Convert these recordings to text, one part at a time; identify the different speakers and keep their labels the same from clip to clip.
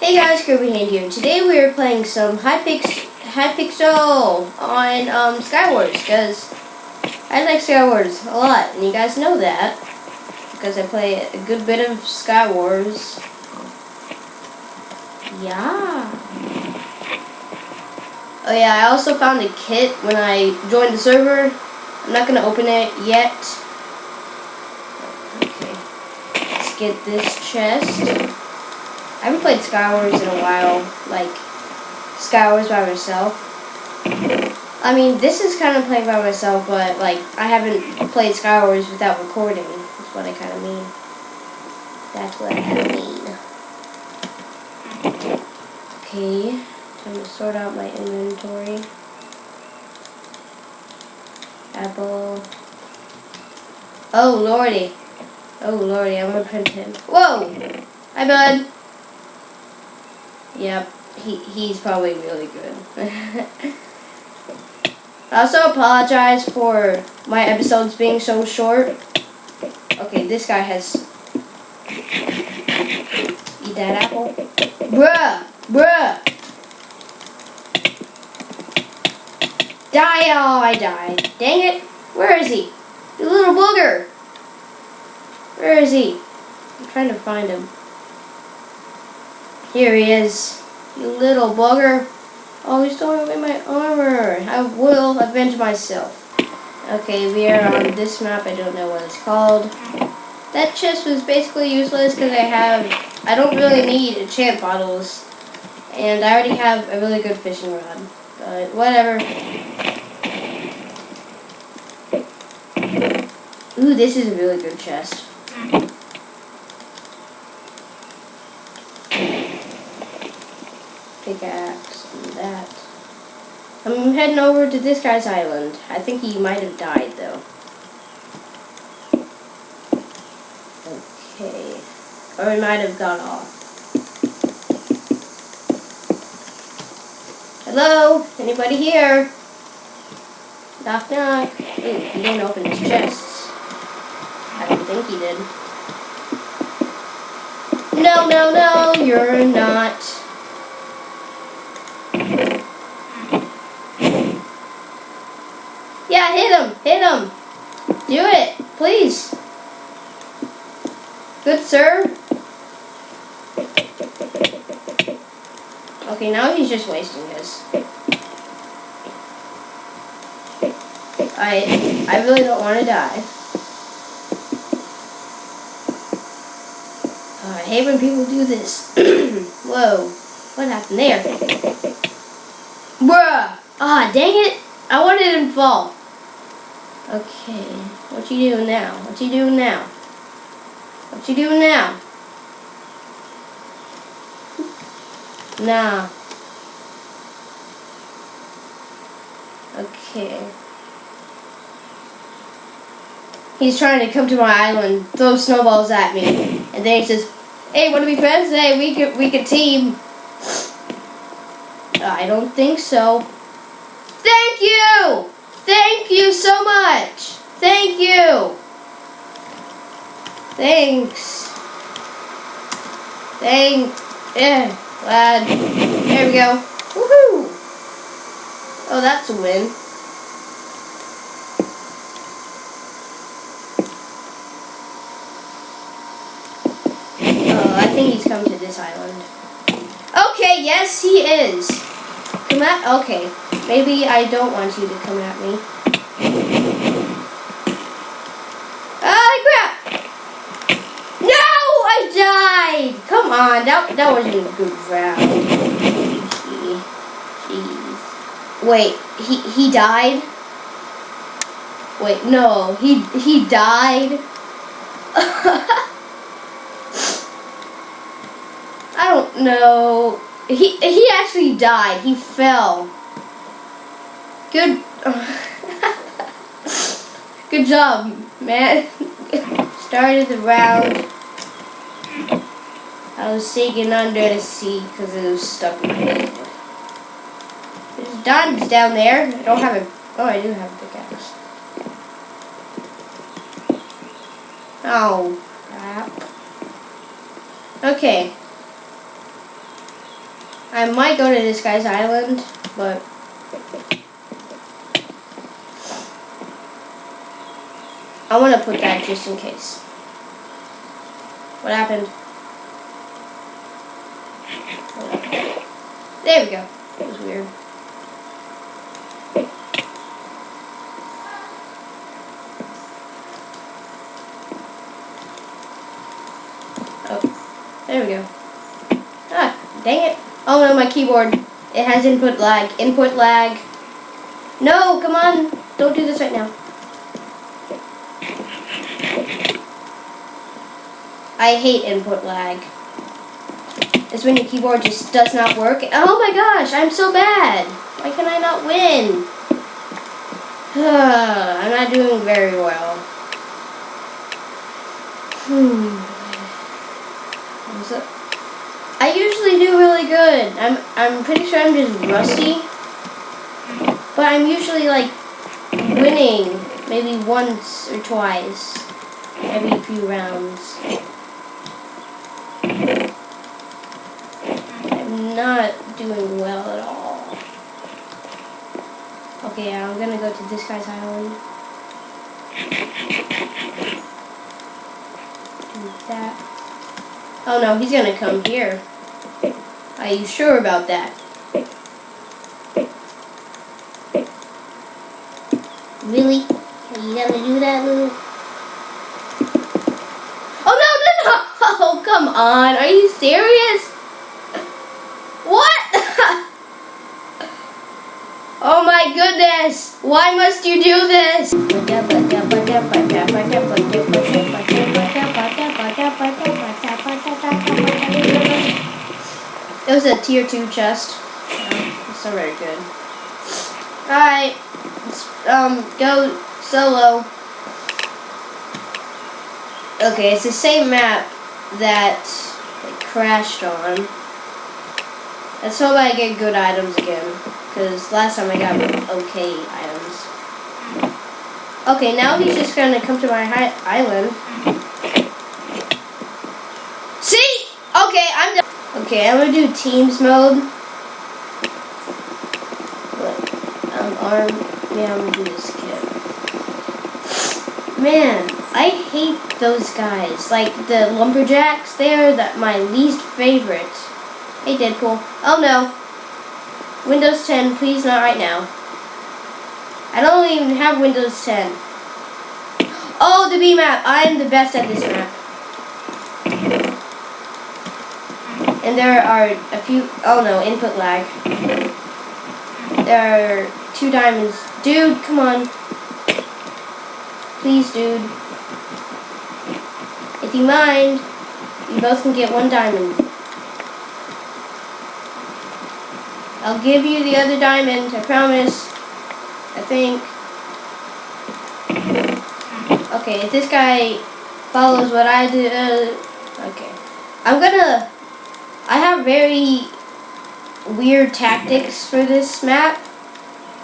Speaker 1: Hey guys, Kirby Hand here. Today we are playing some Hypix Hypixel on um, Skywars because I like Skywars a lot, and you guys know that because I play a good bit of Skywars. Yeah. Oh yeah, I also found a kit when I joined the server. I'm not gonna open it yet. Okay. Let's get this chest. I haven't played Skywars in a while, like Skywars by myself. I mean, this is kind of playing by myself, but like I haven't played Skywars without recording. That's what I kind of mean. That's what I mean. Okay, time to sort out my inventory. Apple. Oh lordy. Oh lordy, I'm gonna print him. Whoa! Hi bud. Yep, he, he's probably really good. I also apologize for my episodes being so short. Okay, this guy has... Eat that apple. Bruh! Bruh! Die! Oh, I died. Dang it. Where is he? You little booger! Where is he? I'm trying to find him. Here he is. You little bugger. Oh, he's throwing away my armor. I will avenge myself. Okay, we are on this map. I don't know what it's called. That chest was basically useless because I have... I don't really need enchant bottles. And I already have a really good fishing rod. But whatever. Ooh, this is a really good chest. Pickaxe and that. I'm heading over to this guy's island. I think he might have died though. Okay. Or he might have gone off. Hello? Anybody here? Knock knock. Ooh, he didn't open his chests. I don't think he did. No, no, no, you're not. Yeah, hit him. Hit him. Do it. Please. Good sir. Okay, now he's just wasting his. I I really don't want to die. Oh, I hate when people do this. Whoa. What happened there? Bruh! Ah, dang it! I wanted him to fall. Okay, what you doing now? What you doing now? What you doing now? Nah. Okay. He's trying to come to my island, throw snowballs at me, and then he says, "Hey, want to be friends? Hey, we could we could team." I don't think so. Thank you. Thank you so much. Thank you. Thanks. Thank. Yeah, glad. There we go. Woohoo! Oh, that's a win. Oh, I think he's come to this island. Okay, yes, he is. Come at. Okay. Maybe I don't want you to come at me. Oh crap! No! I died! Come on, that, that wasn't a good round. Jeez. Wait, he, he died? Wait, no, he, he died? I don't know. He, he actually died. He fell. Good. Good job, man. Started the round. I was sinking under the sea because it was stuck in head. There's diamonds down there. I don't have a. Oh, I do have a pickaxe. Oh, crap. Okay. I might go to this guy's island, but I want to put that just in case. What happened? There we go. That was weird. Oh, there we go. Ah, dang it. Oh no, my keyboard. It has input lag. Input lag. No, come on. Don't do this right now. I hate input lag. It's when your keyboard just does not work. Oh my gosh, I'm so bad. Why can I not win? I'm not doing very well. Hmm. What's up? I usually do really good. I'm I'm pretty sure I'm just rusty. But I'm usually like winning maybe once or twice every few rounds. Not doing well at all. Okay, I'm gonna go to this guy's island. Do that. Oh no, he's gonna come here. Are you sure about that? Really? Are you gonna do that, Lou? Oh no, no, no! Oh, come on. Are you serious? What? oh my goodness. Why must you do this? It was a tier 2 chest. Oh, it's not very good. Alright. Um, go solo. Okay, it's the same map that it crashed on. Let's hope I get good items again. Because last time I got okay items. Okay, now he's just going to come to my island. See? Okay, I'm done. Okay, I'm gonna do teams mode. But, um, yeah, I'm gonna do this kit. Man, I hate those guys. Like, the lumberjacks, they're the, my least favorite. Hey, Deadpool. Oh, no. Windows 10, please not right now. I don't even have Windows 10. Oh, the B map. I am the best at this map. And there are a few, oh no, input lag. There are two diamonds. Dude, come on. Please, dude. If you mind, you both can get one diamond. I'll give you the other diamond, I promise. I think. Okay, if this guy follows what I do, uh, okay. I'm gonna I have very weird tactics for this map.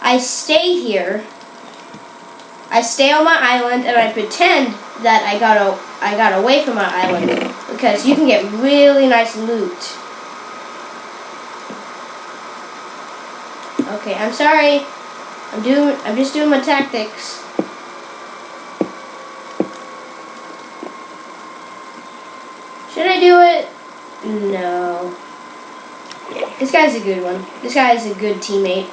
Speaker 1: I stay here. I stay on my island and I pretend that I got a, I got away from my island because you can get really nice loot. Okay, I'm sorry. I'm doing I'm just doing my tactics. Should I do it? No. This guy's a good one. This guy is a good teammate.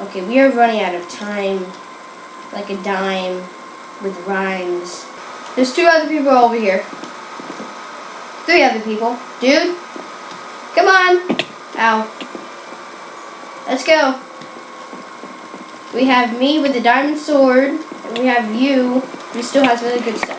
Speaker 1: Okay, we are running out of time. Like a dime with rhymes. There's two other people over here. Three other people. Dude, come on. Ow. Let's go. We have me with the diamond sword, and we have you, who still has really good stuff.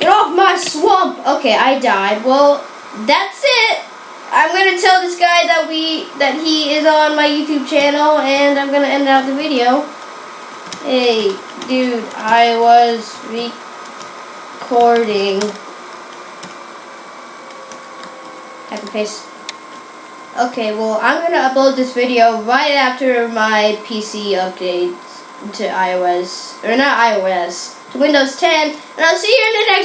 Speaker 1: Get off my swamp. Okay, I died. Well, that's it. I'm gonna tell this guy that we that he is on my YouTube channel, and I'm gonna end out the video. Hey, dude, I was recording. Happy face. Okay, well, I'm gonna upload this video right after my PC updates to iOS, or not iOS, to Windows 10, and I'll see you in the next